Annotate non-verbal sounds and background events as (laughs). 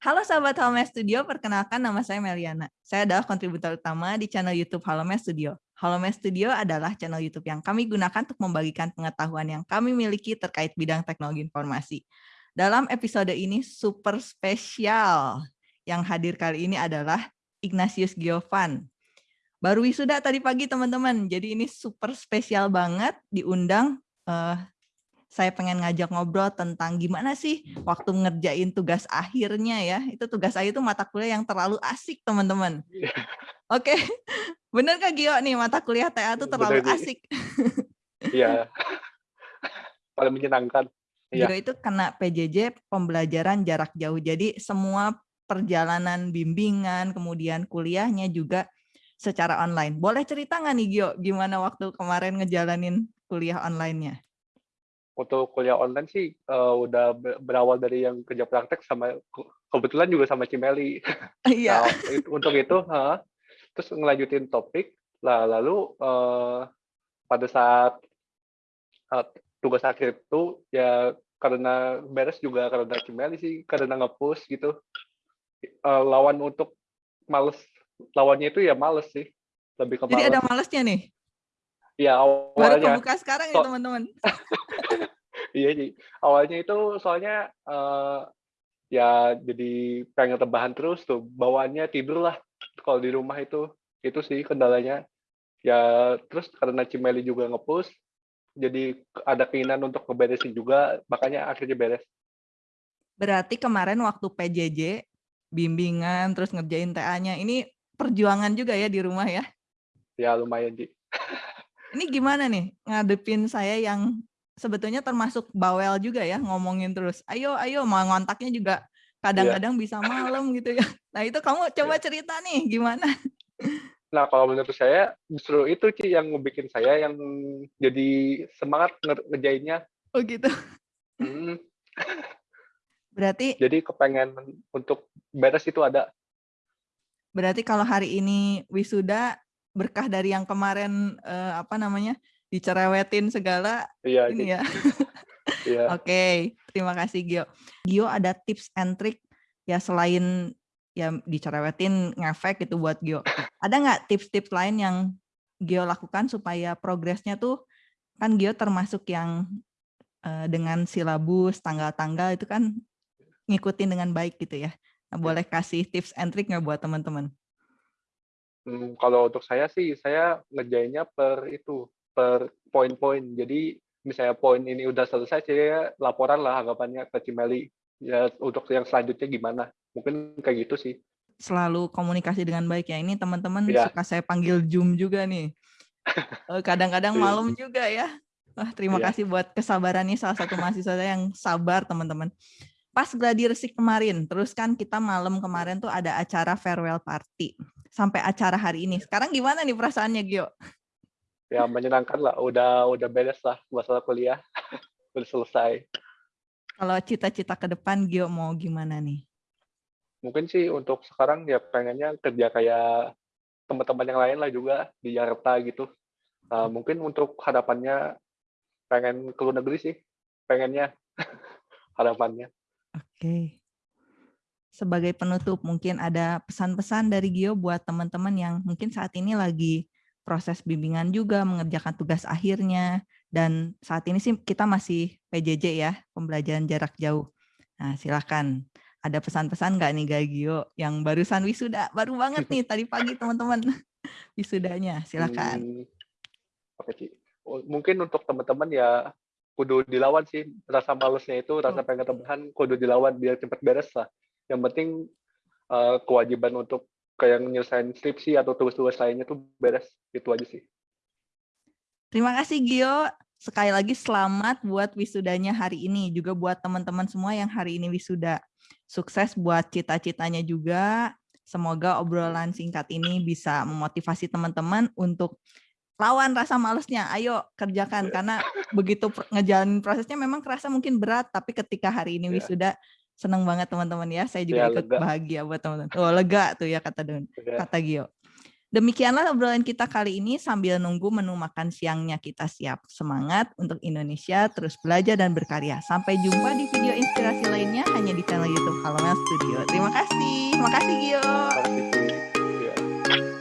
Halo sahabat Halme Studio, perkenalkan nama saya Meliana. Saya adalah kontributor utama di channel YouTube Halome Studio. Halome Studio adalah channel YouTube yang kami gunakan untuk membagikan pengetahuan yang kami miliki terkait bidang teknologi informasi. Dalam episode ini super spesial. Yang hadir kali ini adalah Ignatius Giovan. Baru wisuda tadi pagi teman-teman, jadi ini super spesial banget diundang uh, saya pengen ngajak ngobrol tentang gimana sih waktu ngerjain tugas akhirnya ya. Itu tugas akhir itu mata kuliah yang terlalu asik, teman-teman. Iya. Oke, (laughs) bener Kak Gio nih mata kuliah TA itu terlalu bener, asik? (laughs) Iya, (laughs) paling menyenangkan. Gio ya. itu kena PJJ pembelajaran jarak jauh. Jadi semua perjalanan bimbingan, kemudian kuliahnya juga secara online. Boleh cerita nggak nih Gio, gimana waktu kemarin ngejalanin kuliah online-nya? Untuk kuliah online sih uh, udah berawal dari yang kerja praktek sama kebetulan juga sama Cimeli. (laughs) Iya. nah, untuk itu, huh, terus ngelanjutin topik, lah lalu uh, pada saat uh, tugas akhir itu ya karena beres juga karena Cimeli sih karena ngepush gitu. Uh, lawan untuk males lawannya itu ya males sih lebih ke Jadi ada malesnya nih. Iya awalnya. Baru kebuka sekarang ya teman-teman. (laughs) iya sih. Awalnya itu soalnya uh, ya jadi pengen tebahan terus tuh. Bawaannya tidur lah kalau di rumah itu. Itu sih kendalanya. Ya terus karena Cimeli juga ngepush, jadi ada keinginan untuk ngeberesin juga, makanya akhirnya beres. Berarti kemarin waktu PJJ, bimbingan, terus ngerjain TA-nya, ini perjuangan juga ya di rumah ya? Ya lumayan, Ji. Ini gimana nih ngadepin saya yang sebetulnya termasuk bawel juga ya ngomongin terus. Ayo, ayo mau ngontaknya juga kadang-kadang yeah. bisa malam gitu ya. Nah itu kamu coba yeah. cerita nih gimana? Nah kalau menurut saya justru itu sih yang bikin saya yang jadi semangat ngerjainnya. Oh gitu. Hmm. Berarti. Jadi kepengen untuk beres itu ada. Berarti kalau hari ini wisuda berkah dari yang kemarin uh, apa namanya dicerewetin segala iya, ini ya. (laughs) iya. Oke, okay. terima kasih Gio. Gio ada tips and trick ya selain ya dicerewetin ngefek itu buat Gio. Ada nggak tips-tips lain yang Gio lakukan supaya progresnya tuh kan Gio termasuk yang uh, dengan silabus tanggal-tanggal itu kan ngikutin dengan baik gitu ya. Nah, iya. boleh kasih tips and trick nggak buat teman-teman? Hmm, kalau untuk saya sih, saya ngerjainnya per itu, per poin-poin. Jadi misalnya poin ini udah selesai, saya laporan lah anggapannya ke Cimeli. Ya untuk yang selanjutnya gimana? Mungkin kayak gitu sih. Selalu komunikasi dengan baik ya. Ini teman-teman ya. suka saya panggil Zoom juga nih. Eh, kadang-kadang iya. malam juga ya. Wah, terima ya. kasih buat kesabarannya salah satu mahasiswa saya yang sabar teman-teman. Pas gladi resik kemarin, terus kan kita malam kemarin tuh ada acara farewell party sampai acara hari ini. Sekarang gimana nih perasaannya Gio? Ya menyenangkan lah, udah udah beres lah masalah kuliah, (laughs) udah selesai. Kalau cita-cita ke depan Gio mau gimana nih? Mungkin sih untuk sekarang ya pengennya kerja kayak teman-teman yang lain lah juga di Jakarta gitu. Nah, mungkin untuk hadapannya pengen ke luar negeri sih, pengennya (laughs) harapannya. Oke. Okay sebagai penutup mungkin ada pesan-pesan dari Gio buat teman-teman yang mungkin saat ini lagi proses bimbingan juga mengerjakan tugas akhirnya dan saat ini sih kita masih PJJ ya pembelajaran jarak jauh. Nah silahkan ada pesan-pesan nggak nih Gio yang barusan wisuda? Baru banget nih tadi pagi teman-teman. (laughs) Wisudanya silahkan. Hmm, Oke oh, Mungkin untuk teman-teman ya kudu dilawan sih. Rasa malesnya itu rasa pengen teman kudu dilawan biar cepat beres lah yang penting uh, kewajiban untuk kayak nyelesain skripsi atau tugas-tugas lainnya tuh beres itu aja sih. Terima kasih Gio. Sekali lagi selamat buat wisudanya hari ini. Juga buat teman-teman semua yang hari ini wisuda. Sukses buat cita-citanya juga. Semoga obrolan singkat ini bisa memotivasi teman-teman untuk lawan rasa malesnya. Ayo kerjakan karena begitu ngejalanin prosesnya memang kerasa mungkin berat, tapi ketika hari ini iya. wisuda Senang banget teman-teman ya. Saya juga ya, ikut lega. bahagia buat teman-teman. Oh, lega tuh ya kata Don, kata Gio. Demikianlah obrolan kita kali ini sambil nunggu menu makan siangnya kita siap. Semangat untuk Indonesia, terus belajar dan berkarya. Sampai jumpa di video inspirasi lainnya hanya di channel YouTube Halo Studio. Terima kasih. Terima kasih Gio. Terima kasih